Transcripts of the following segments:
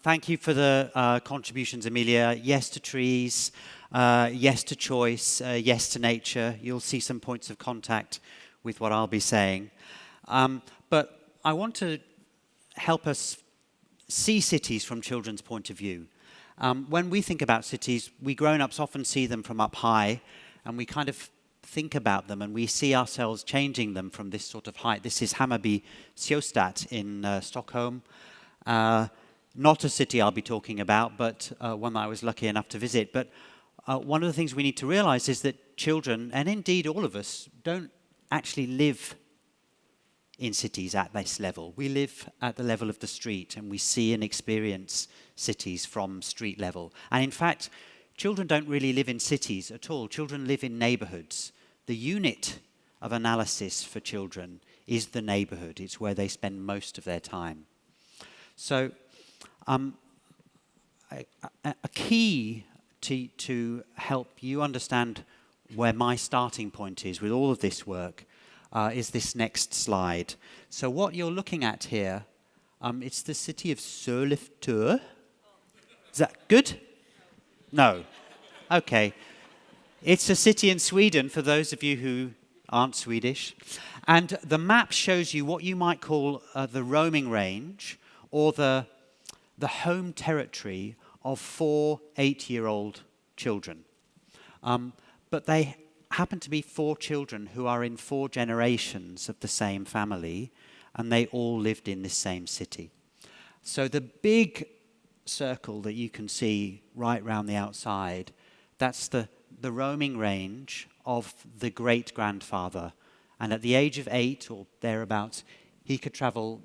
thank you for the uh, contributions, Amelia. Yes to trees, uh, yes to choice, uh, yes to nature. You'll see some points of contact with what I'll be saying. Um, but I want to help us see cities from children's point of view. Um, when we think about cities, we grown-ups often see them from up high, and we kind of think about them and we see ourselves changing them from this sort of height. This is Hammarby Sjöstad in uh, Stockholm. Not a city I'll be talking about, but uh, one that I was lucky enough to visit. But uh, one of the things we need to realize is that children, and indeed all of us, don't actually live in cities at this level. We live at the level of the street and we see and experience cities from street level. And in fact, children don't really live in cities at all. Children live in neighborhoods. The unit of analysis for children is the neighborhood. It's where they spend most of their time. So um, a, a, key to, to help you understand where my starting point is with all of this work uh, is this next slide. So what you're looking at here, um, it's the city of Sollefteå. Is that good? No. Okay. It's a city in Sweden, for those of you who aren't Swedish. And the map shows you what you might call uh, the roaming range or the, the home territory of four eight-year-old children. Um, but they happen to be four children who are in four generations of the same family, and they all lived in this same city. So the big circle that you can see right round the outside, that's the, the roaming range of the great-grandfather. And at the age of eight or thereabouts, he could travel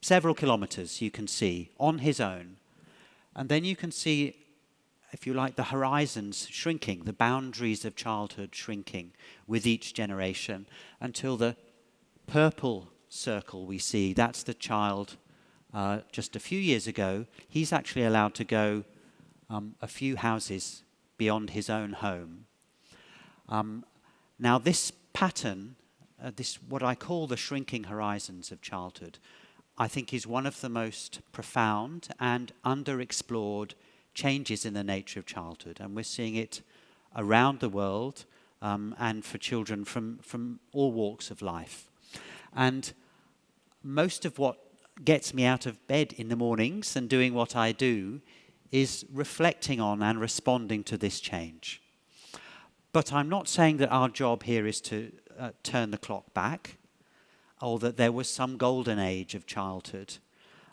several kilometers, you can see, on his own. And then you can see if you like, the horizons shrinking, the boundaries of childhood shrinking with each generation until the purple circle we see, that's the child uh, just a few years ago. He's actually allowed to go um, a few houses beyond his own home. Um, now this pattern, uh, this what I call the shrinking horizons of childhood, I think is one of the most profound and underexplored changes in the nature of childhood. And we're seeing it around the world um, and for children from, from all walks of life. And most of what gets me out of bed in the mornings and doing what I do is reflecting on and responding to this change. But I'm not saying that our job here is to uh, turn the clock back or that there was some golden age of childhood.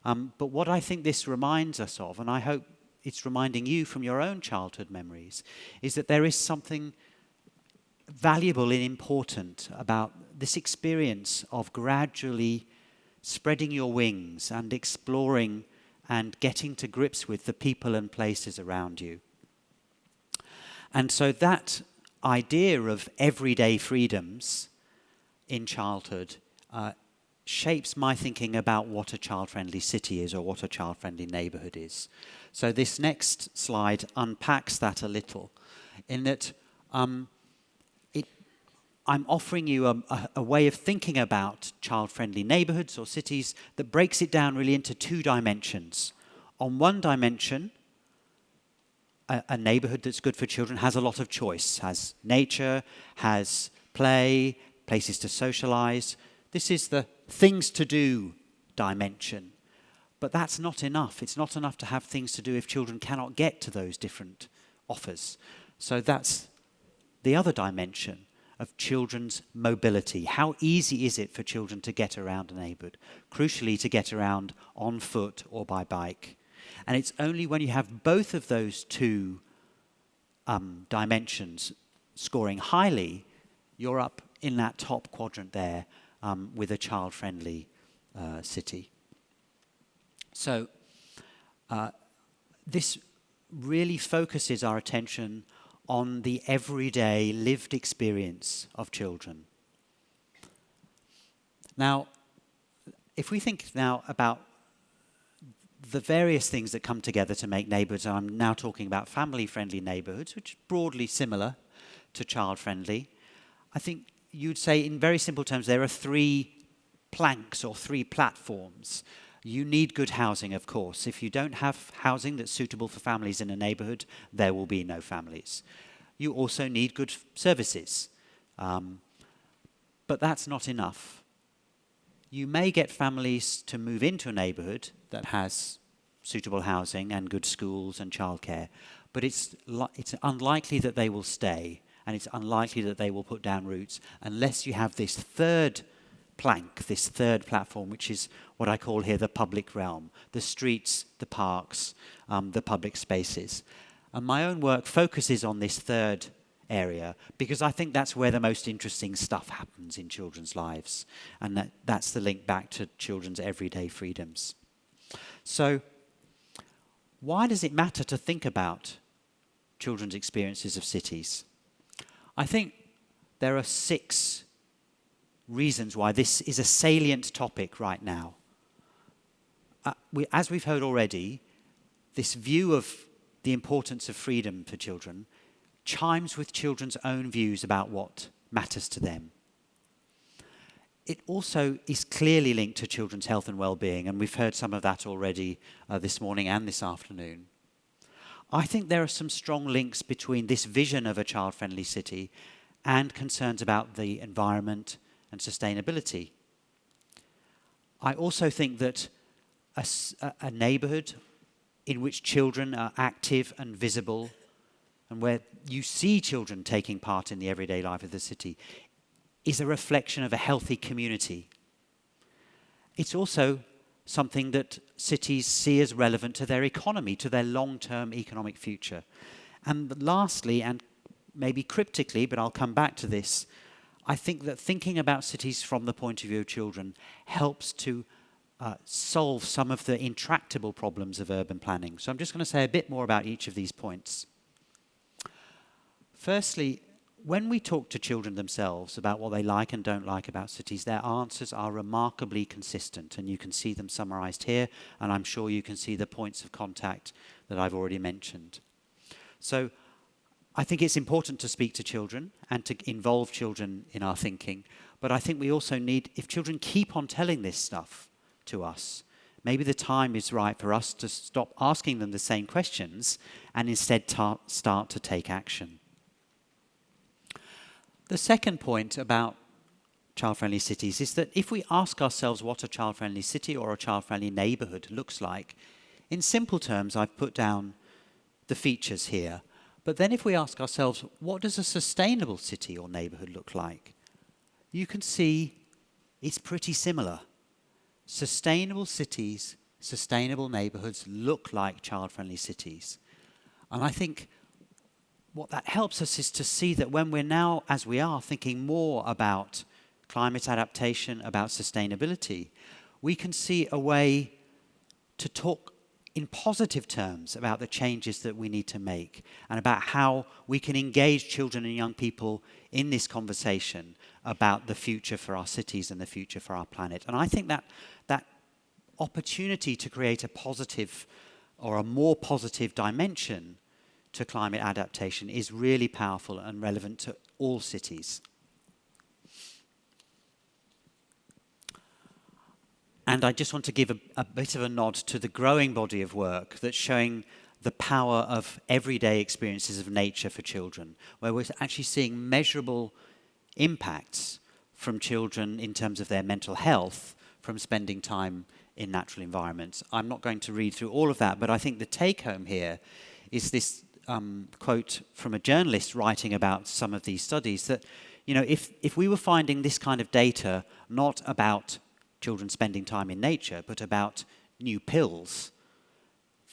Um, but what I think this reminds us of, and I hope it's reminding you from your own childhood memories, is that there is something valuable and important about this experience of gradually spreading your wings and exploring and getting to grips with the people and places around you. And so that idea of everyday freedoms in childhood uh, shapes my thinking about what a child-friendly city is or what a child-friendly neighborhood is. So this next slide unpacks that a little in that um, it, I'm offering you a, a, a way of thinking about child-friendly neighborhoods or cities that breaks it down really into two dimensions. On one dimension, a, a neighborhood that's good for children has a lot of choice, has nature, has play, places to socialize. This is the things to do dimension. But that's not enough. It's not enough to have things to do if children cannot get to those different offers. So that's the other dimension of children's mobility. How easy is it for children to get around a neighbourhood? Crucially, to get around on foot or by bike. And it's only when you have both of those two um, dimensions scoring highly, you're up in that top quadrant there um, with a child-friendly uh, city. So uh, this really focuses our attention on the everyday lived experience of children. Now, if we think now about the various things that come together to make neighbourhoods, I'm now talking about family-friendly neighbourhoods, which is broadly similar to child-friendly. I think you'd say in very simple terms there are three planks or three platforms You need good housing, of course. If you don't have housing that's suitable for families in a neighborhood, there will be no families. You also need good services. Um, but that's not enough. You may get families to move into a neighborhood that has suitable housing and good schools and childcare, but it's, it's unlikely that they will stay and it's unlikely that they will put down roots unless you have this third plank, this third platform, which is what I call here the public realm, the streets, the parks, um, the public spaces. And my own work focuses on this third area because I think that's where the most interesting stuff happens in children's lives. And that, that's the link back to children's everyday freedoms. So, why does it matter to think about children's experiences of cities? I think there are six reasons why this is a salient topic right now. Uh, we, as we've heard already, this view of the importance of freedom for children chimes with children's own views about what matters to them. It also is clearly linked to children's health and well-being, and we've heard some of that already uh, this morning and this afternoon. I think there are some strong links between this vision of a child-friendly city and concerns about the environment and sustainability. I also think that a, a neighborhood in which children are active and visible and where you see children taking part in the everyday life of the city is a reflection of a healthy community. It's also something that cities see as relevant to their economy, to their long-term economic future. And lastly, and maybe cryptically, but I'll come back to this, I think that thinking about cities from the point of view of children helps to uh, solve some of the intractable problems of urban planning. So I'm just going to say a bit more about each of these points. Firstly, when we talk to children themselves about what they like and don't like about cities, their answers are remarkably consistent, and you can see them summarized here, and I'm sure you can see the points of contact that I've already mentioned. So I think it's important to speak to children and to involve children in our thinking, but I think we also need, if children keep on telling this stuff to us, maybe the time is right for us to stop asking them the same questions and instead start to take action. The second point about child-friendly cities is that if we ask ourselves what a child-friendly city or a child-friendly neighborhood looks like, in simple terms, I've put down the features here. But then if we ask ourselves, what does a sustainable city or neighborhood look like? You can see it's pretty similar. Sustainable cities, sustainable neighborhoods look like child-friendly cities. And I think what that helps us is to see that when we're now, as we are, thinking more about climate adaptation, about sustainability, we can see a way to talk in positive terms about the changes that we need to make and about how we can engage children and young people in this conversation about the future for our cities and the future for our planet. And I think that that opportunity to create a positive or a more positive dimension to climate adaptation is really powerful and relevant to all cities. And I just want to give a, a, bit of a nod to the growing body of work that's showing the power of everyday experiences of nature for children, where we're actually seeing measurable impacts from children in terms of their mental health from spending time in natural environments. I'm not going to read through all of that, but I think the take home here is this um, quote from a journalist writing about some of these studies that, you know, if, if we were finding this kind of data not about children spending time in nature, but about new pills,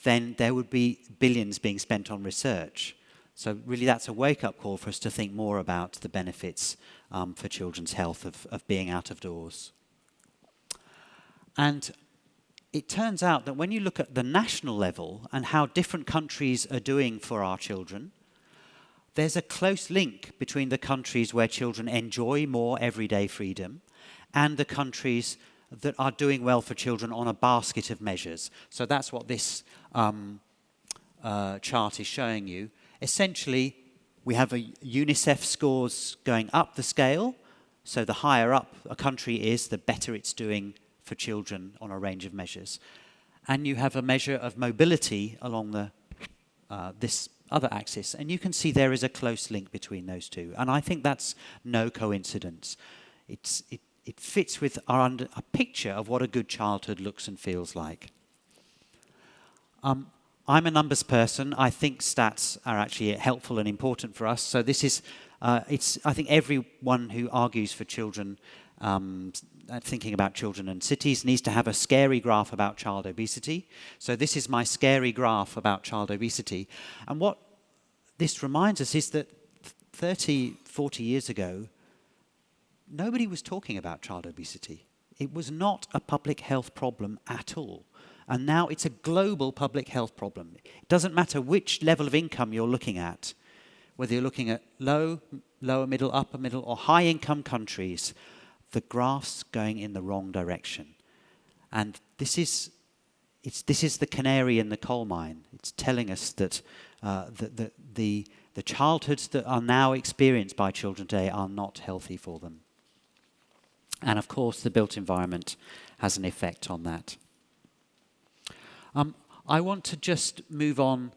then there would be billions being spent on research. So really that's a wake-up call for us to think more about the benefits um, for children's health of, of being out of doors. And it turns out that when you look at the national level and how different countries are doing for our children, there's a close link between the countries where children enjoy more everyday freedom and the countries that are doing well for children on a basket of measures. So that's what this um, uh, chart is showing you. Essentially, we have a UNICEF scores going up the scale. So the higher up a country is, the better it's doing for children on a range of measures. And you have a measure of mobility along the, uh, this other axis. And you can see there is a close link between those two. And I think that's no coincidence. It's, it, it fits with our under, a picture of what a good childhood looks and feels like. Um, I'm a numbers person. I think stats are actually helpful and important for us. So this is, uh, it's, I think everyone who argues for children, um, Uh, thinking about children and cities, needs to have a scary graph about child obesity. So this is my scary graph about child obesity. And what this reminds us is that 30, 40 years ago, nobody was talking about child obesity. It was not a public health problem at all. And now it's a global public health problem. It doesn't matter which level of income you're looking at, whether you're looking at low, lower middle, upper middle, or high income countries, the graph's going in the wrong direction. And this is, it's, this is the canary in the coal mine. It's telling us that, uh, that, that the, the childhoods that are now experienced by children today are not healthy for them. And of course, the built environment has an effect on that. Um, I want to just move on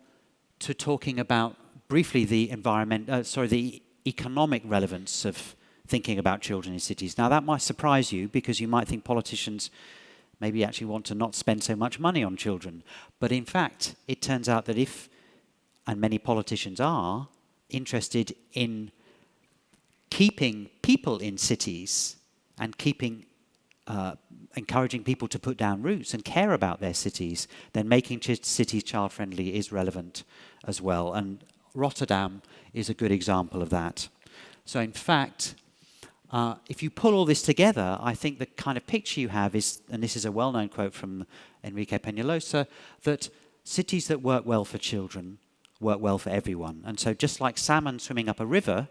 to talking about briefly the environment, uh, sorry, the economic relevance of thinking about children in cities. Now that might surprise you because you might think politicians maybe actually want to not spend so much money on children. But in fact, it turns out that if, and many politicians are, interested in keeping people in cities and keeping uh, encouraging people to put down roots and care about their cities, then making ch cities child-friendly is relevant as well. And Rotterdam is a good example of that. So in fact, uh, if you pull all this together, I think the kind of picture you have is, and this is a well-known quote from Enrique Peñalosa, that cities that work well for children work well for everyone. And so just like salmon swimming up a river,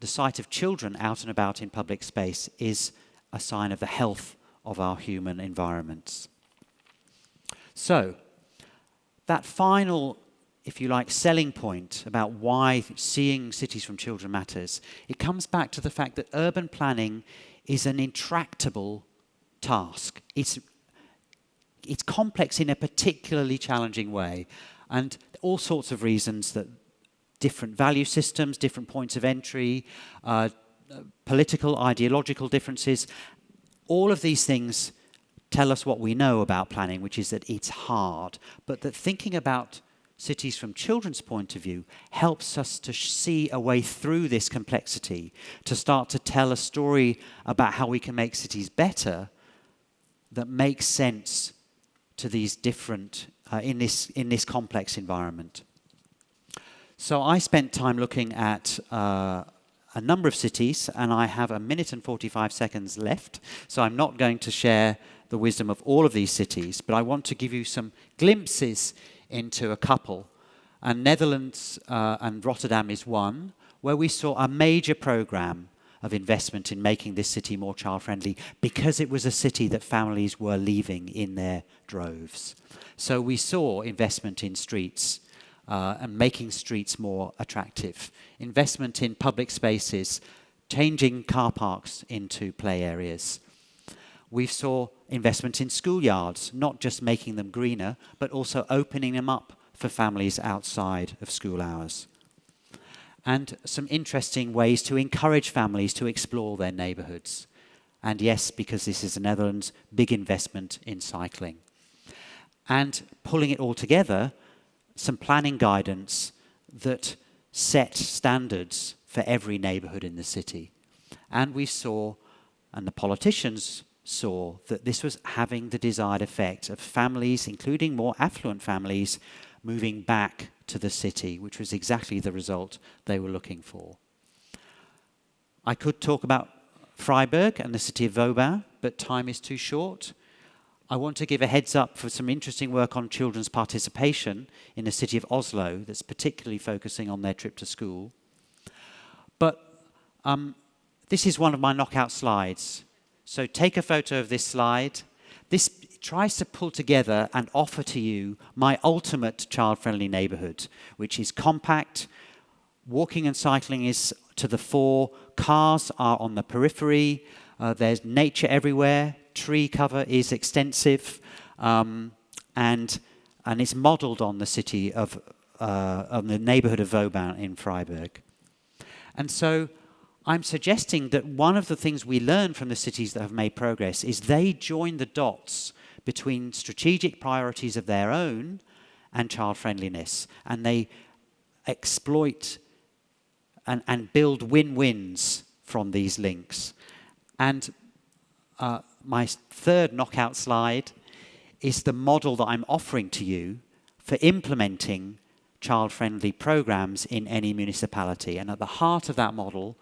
the sight of children out and about in public space is a sign of the health of our human environments. So, that final, if you like, selling point about why seeing cities from children matters, it comes back to the fact that urban planning is an intractable task. It's, it's complex in a particularly challenging way, and all sorts of reasons that different value systems, different points of entry, uh, political, ideological differences. All of these things tell us what we know about planning, which is that it's hard, but that thinking about cities from children's point of view helps us to see a way through this complexity, to start to tell a story about how we can make cities better that makes sense to these different, uh, in, this, in this complex environment. So I spent time looking at uh, a number of cities, and I have a minute and 45 seconds left, so I'm not going to share the wisdom of all of these cities, but I want to give you some glimpses into a couple. And Netherlands uh, and Rotterdam is one, where we saw a major program of investment in making this city more child-friendly because it was a city that families were leaving in their droves. So we saw investment in streets, uh, and making streets more attractive. Investment in public spaces, changing car parks into play areas. We saw investment in schoolyards, not just making them greener, but also opening them up for families outside of school hours. And some interesting ways to encourage families to explore their neighbourhoods. And yes, because this is the Netherlands, big investment in cycling. And pulling it all together, some planning guidance that set standards for every neighborhood in the city. And we saw, and the politicians saw, that this was having the desired effect of families, including more affluent families, moving back to the city, which was exactly the result they were looking for. I could talk about Freiburg and the city of Vauban, but time is too short. I want to give a heads up for some interesting work on children's participation in the city of Oslo that's particularly focusing on their trip to school. But um, this is one of my knockout slides. So take a photo of this slide. This tries to pull together and offer to you my ultimate child-friendly neighborhood, which is compact, walking and cycling is to the fore, cars are on the periphery, uh, there's nature everywhere, tree cover is extensive um, and, and it's modelled on the city of, uh, on the neighbourhood of Vauban in Freiburg. And so I'm suggesting that one of the things we learn from the cities that have made progress is they join the dots between strategic priorities of their own and child friendliness. And they exploit and, and build win-wins from these links. And uh, my third knockout slide is the model that I'm offering to you for implementing child-friendly programs in any municipality. And at the heart of that model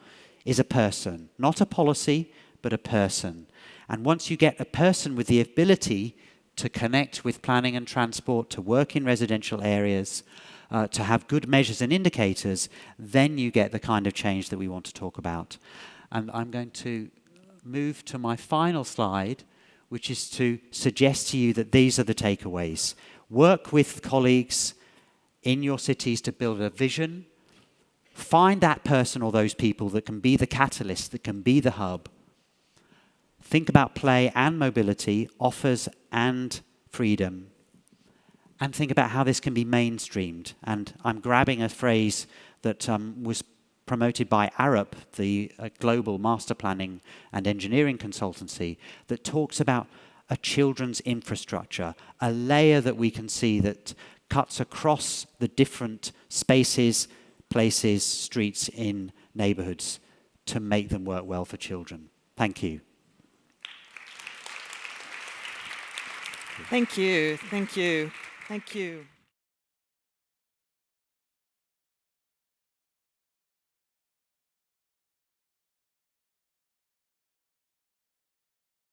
is a person, not a policy, but a person. And once you get a person with the ability to connect with planning and transport, to work in residential areas, uh, to have good measures and indicators, then you get the kind of change that we want to talk about. And I'm going to move to my final slide, which is to suggest to you that these are the takeaways. Work with colleagues in your cities to build a vision. Find that person or those people that can be the catalyst, that can be the hub, think about play and mobility, offers and freedom, and think about how this can be mainstreamed. And I'm grabbing a phrase that um, was promoted by Arup, the uh, global master planning and engineering consultancy, that talks about a children's infrastructure, a layer that we can see that cuts across the different spaces, places, streets in neighborhoods to make them work well for children. Thank you. Thank you. Thank you. Thank you.